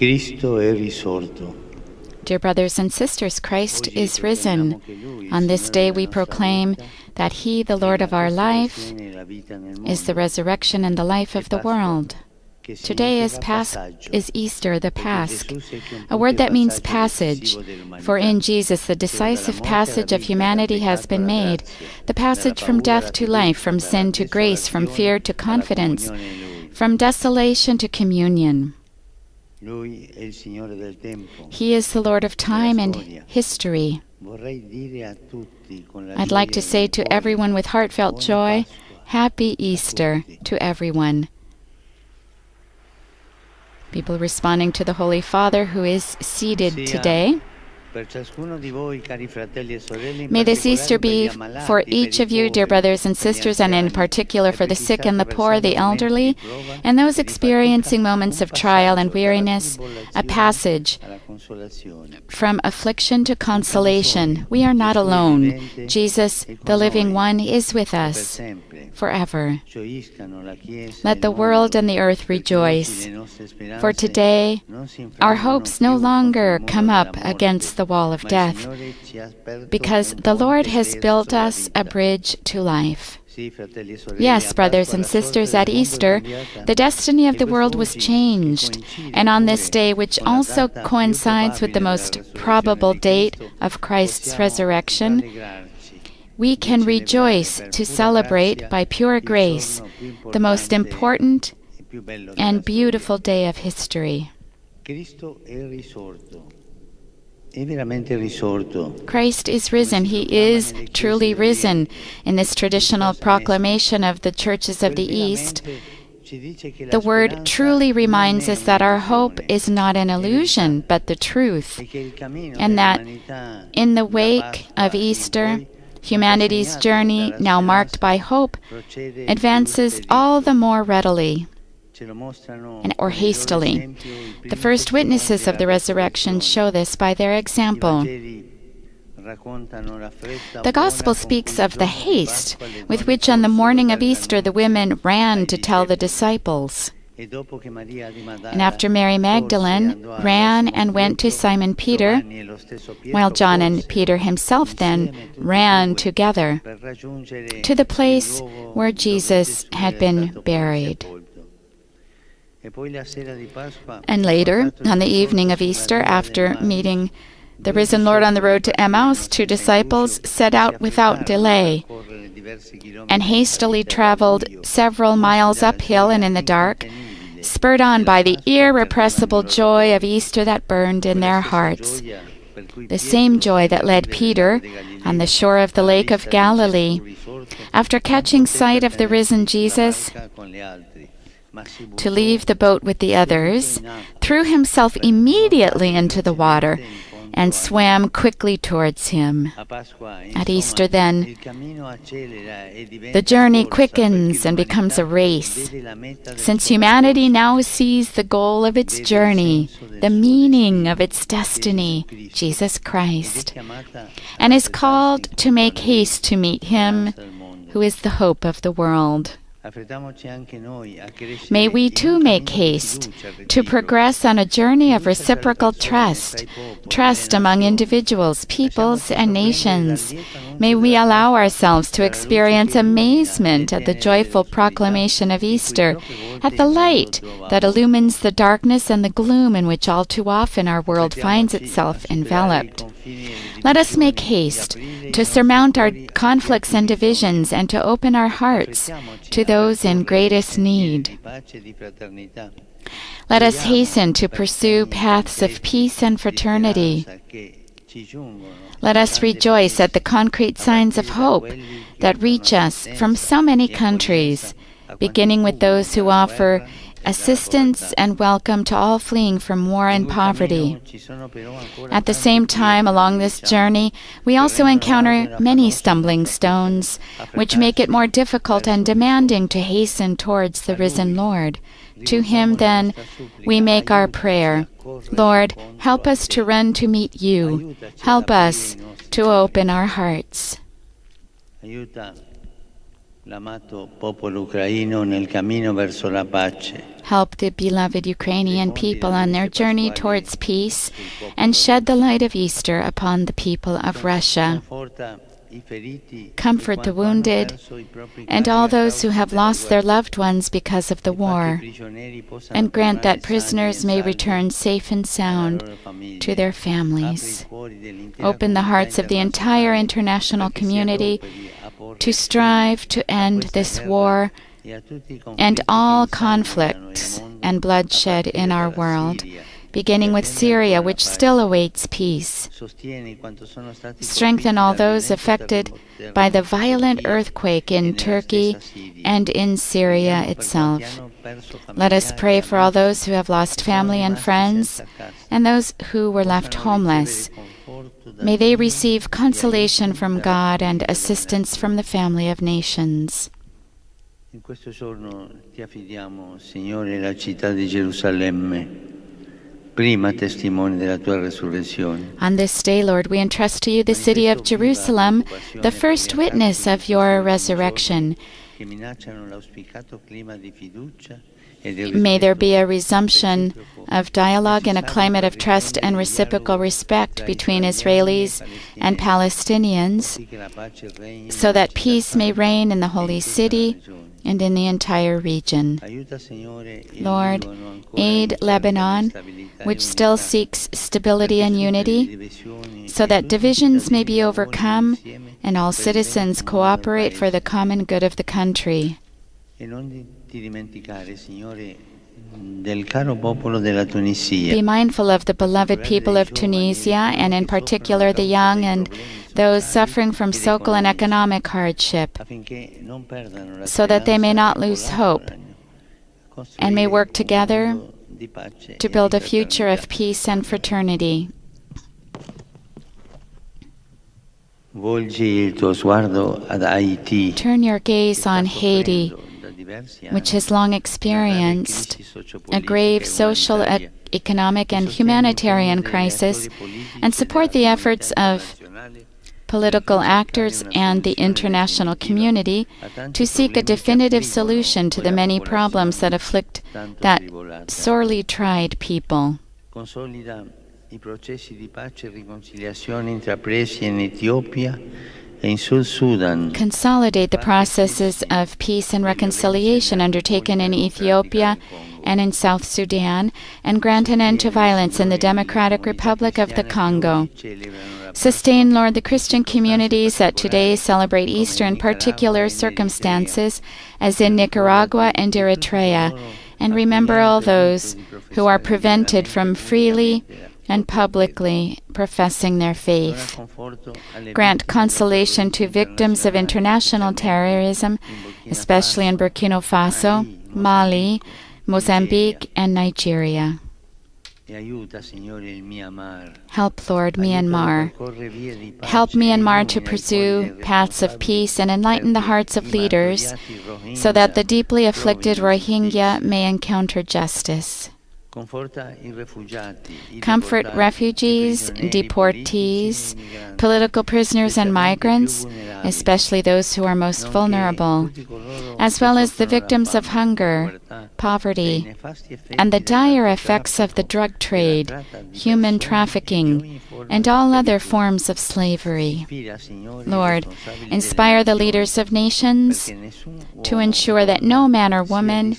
Cristo è risorto. Dear brothers and sisters, Christ is risen. On this day we proclaim that He, the Lord of our life, is the resurrection and the life of the world. Today is Pas- is Easter, the Pasch, a word that means passage. For in Jesus, the decisive passage of humanity has been made, the passage from death to life, from sin to grace, from fear to confidence, from desolation to communion. He is the Lord of time and history. Vorrei dire a tutti con la I'd like to say to everyone with heartfelt joy, Happy Easter to everyone. People responding to the Holy Father who is seated today. Per ciascuno di voi, cari fratelli sorelle, in May this Easter be for each of you, dear brothers and sisters, and in particular for the sick and the poor, the elderly, and those experiencing moments of trial and weariness, a passage from affliction to consolation. We are not alone. Jesus, the living one, is with us forever. Gioiscano la Chiesa Let the world and the earth rejoice. le nostre speranze For today, our hopes no longer come up against the wall of death, because the Lord has built us a bridge to life. Yes, brothers and sisters, at Easter, the destiny of the world was changed. And on this day, which also coincides with the most probable date of Christ's resurrection, we can rejoice to celebrate by pure grace the most important and beautiful day of history. Christ is risen. He is truly risen. In this traditional proclamation of the churches of the East, the word truly reminds us that our hope is not an illusion, but the truth. and that In the wake of Easter, humanity's journey, now marked by hope, advances all the more readily and, or hastily. The first witnesses of the resurrection show this by their example. The Gospel speaks of the haste with which on the morning of Easter the women ran to tell the disciples. And after Mary Magdalene ran and went to Simon Peter, while John and Peter himself then ran together to the place where Jesus had been buried. And later, on the evening of Easter, after meeting the risen Lord on the road to Emmaus, two disciples set out without delay and hastily traveled several miles uphill and in the dark, spurred on by the irrepressible joy of Easter that burned in their hearts. The same joy that led Peter on the shore of the Lake of Galilee, after catching sight of the risen Jesus, to leave the boat with the others, threw himself immediately into the water and swam quickly towards him. At Easter, then, the journey quickens and becomes a race. Since humanity now sees the goal of its journey, the meaning of its destiny, Jesus Christ, and is called to make haste to meet Him who is the hope of the world. May we too make haste to progress on a journey of reciprocal trust, trust among individuals, peoples, and nations. May we allow ourselves to experience amazement at the joyful proclamation of Easter, at the light that illumines the darkness and the gloom in which all too often our world finds itself enveloped. Let us make haste to surmount our conflicts and divisions and to open our hearts to those in greatest need. Let us hasten to pursue paths of peace and fraternity. Let us rejoice at the concrete signs of hope that reach us from so many countries, beginning with those who offer assistance and welcome to all fleeing from war and poverty. At the same time, along this journey, we also encounter many stumbling stones, which make it more difficult and demanding to hasten towards the risen Lord. To him, then, we make our prayer. Lord, help us to run to meet you. Help us to open our hearts. Help the beloved Ukrainian people on their journey towards peace and shed the light of Easter upon the people of Russia. Conforta i feriti Comfort the wounded perso i propri and all those who have lost their loved ones because of the fa che i war, and grant that prisoners may return safe and sound to their families. i cuori dell'intera Open the hearts of the entire international community adoperi a porre to strive to end this war and all conflicts and bloodshed in our world, beginning with Syria, which still awaits peace. Strengthen all those affected by the violent earthquake in Turkey and in Syria itself. Let us pray for all those who have lost family and friends and those who were left homeless. Ricevere conforto da May they receive consolation from God and assistance from the family of nations. In questo giorno ti affidiamo, Signore, la città di Gerusalemme, prima testimone della tua resurrezione. On this day, Lord, we entrust to you the city of Jerusalem, the first witness of your resurrection. Che minacciano l'auspicato clima di fiducia di May there be a resumption of dialogue and a climate of trust and reciprocal respect between Israelis and Palestinians così che la pace regni so that peace may reign in the holy city and in the entire region. Aiuta, Signore, il Lord, aid Lebanon, which still seeks stability and perché superi le unity, so that divisions may be overcome and all per il bene citizens cooperate for the common good of the country. Non di- ti dimenticare, Signore, del caro popolo della Tunisia. Be mindful of the beloved people of Tunisia, and in particular the young and those suffering from social and economic hardship, affinché non perdano la so that they may not lose hope and may work together mondo di pace to build a future of peace and fraternity. Turn your gaze on Haiti, soffrendo da diversi which has long experienced a grave social, economic, and humanitarian crisis, and support the efforts of political actors and the international community to seek a definitive solution to the many problems that afflict that sorely tried people. I processi di pace e riconciliazione intrapresi in. Consolidate the processes of peace and reconciliation undertaken in Ethiopia and in South Sudan, and grant an end to violence in the Democratic Republic of the Congo. Sustain, Lord, the Christian communities that today celebrate Easter in particular circumstances, as in Nicaragua and Eritrea, and remember all those who are prevented from freely and publicly professing their faith. Grant consolation to victims of international terrorism, especially in Burkina Faso, Mali, Mozambique, and Nigeria. Help, Lord, Myanmar. Help Myanmar to pursue paths of peace and enlighten the hearts of leaders so that the deeply afflicted Rohingya may encounter justice. Comfort refugees, deportees, political prisoners, and migrants, especially those who are most vulnerable, as well as the victims of hunger, poverty, and the dire effects of the drug trade, human trafficking, and all other forms of slavery. Lord, inspire the leaders of nations to ensure that no man or woman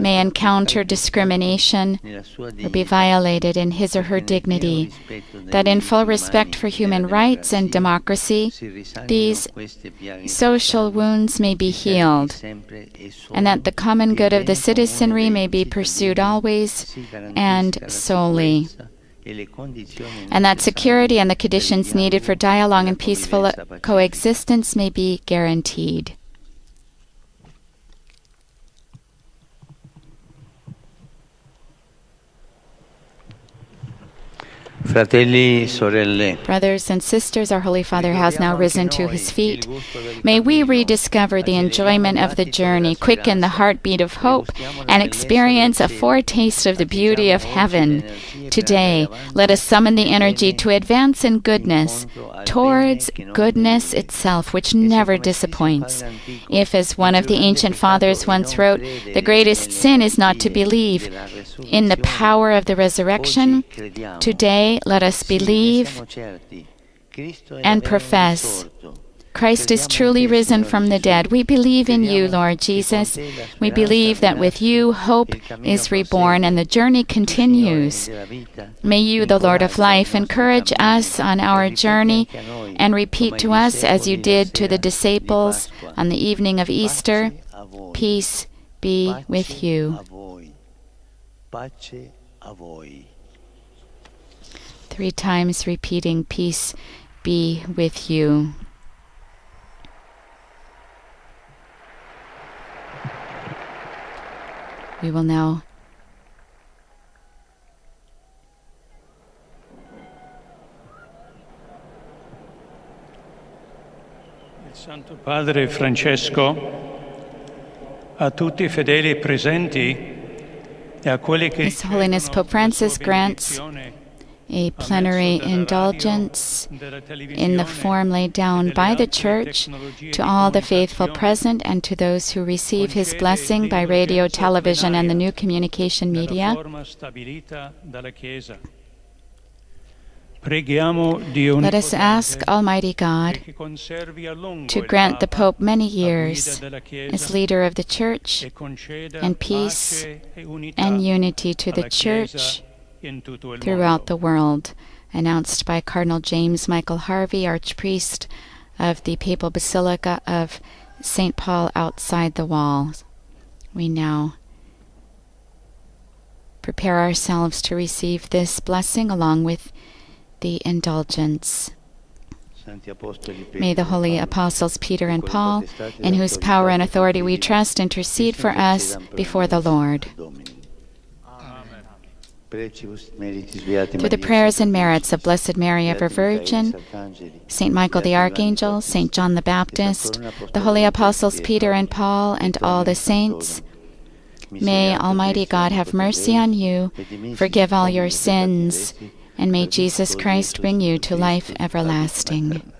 may encounter discrimination or be violated in his or her dignity, that in full respect for human rights and democracy, these social wounds may be healed, and that the common good of the citizenry may be pursued always and solely. and that security and the conditions needed for dialogue and peaceful coexistence may be guaranteed. Brothers and sisters, our Holy Father has now risen to his feet. May we rediscover the enjoyment of the journey, quicken the heartbeat of hope, and experience a foretaste of the beauty of heaven. Today, let us summon the energy to advance in goodness, towards goodness itself, which never disappoints. If, as one of the ancient fathers once wrote, the greatest sin is not to believe in the power of the resurrection, today let us believe and profess Christ is truly risen from the dead. We believe in you, Lord Jesus. We believe that with you, hope is reborn and the journey continues. May you, the Lord of life, encourage us on our journey and repeat to us, as you did to the disciples on the evening of Easter, Peace be with you. Three times repeating, Peace be with you. We will now Santo Padre Francesco a tutti i fedeli presenti e a quelli che His Holiness Pope Francis grants a plenary indulgence in the form laid down by the Church to all the faithful present and to those who receive his blessing by radio, television, and the new communication media. Let us ask Almighty God to grant the Pope many years as leader of the Church and peace and unity to the Church throughout the world, announced by Cardinal James Michael Harvey, Archpriest of the Papal Basilica of St. Paul outside the walls. We now prepare ourselves to receive this blessing along with the indulgence. May the holy apostles Peter and Paul, in whose power and authority we trust, intercede for us before the Lord. Through the prayers and merits of Blessed Mary, ever Virgin, Saint Michael the Archangel, Saint John the Baptist, the holy apostles Peter and Paul, and all the saints, may Almighty God have mercy on you, forgive all your sins, and may Jesus Christ bring you to life everlasting.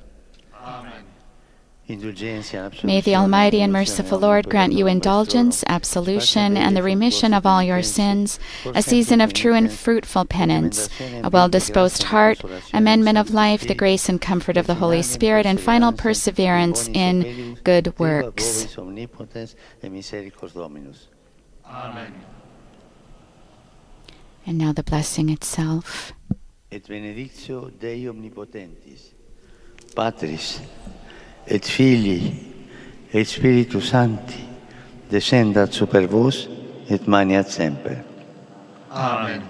May the Almighty and merciful Lord grant you indulgence, absolution, and the remission of all your sins, a season of true and fruitful penance, a well disposed heart, amendment of life, the grace and comfort of the Holy Spirit, and final perseverance in good works. Amen. And now the blessing itself. Et benedictio Dei omnipotentis, Patris, et Filii, et Spiritus Sancti, descendat super vos et maneat semper. Amen.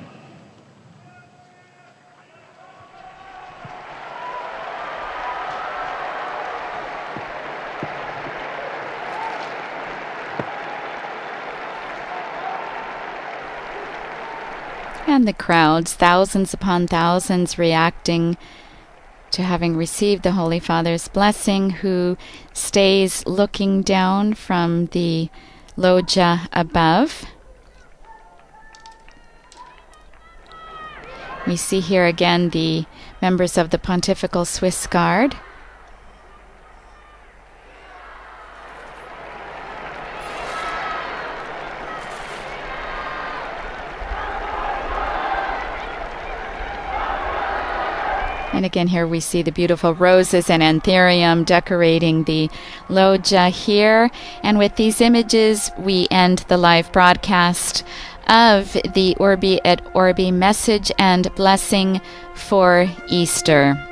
And the crowds, thousands upon thousands, reacting to having received the Holy Father's blessing, who stays looking down from the loggia above. We see here again the members of the Pontifical Swiss Guard. And again, here we see the beautiful roses and anthurium decorating the loggia here. And with these images, we end the live broadcast of the Urbi et Orbi message and blessing for Easter.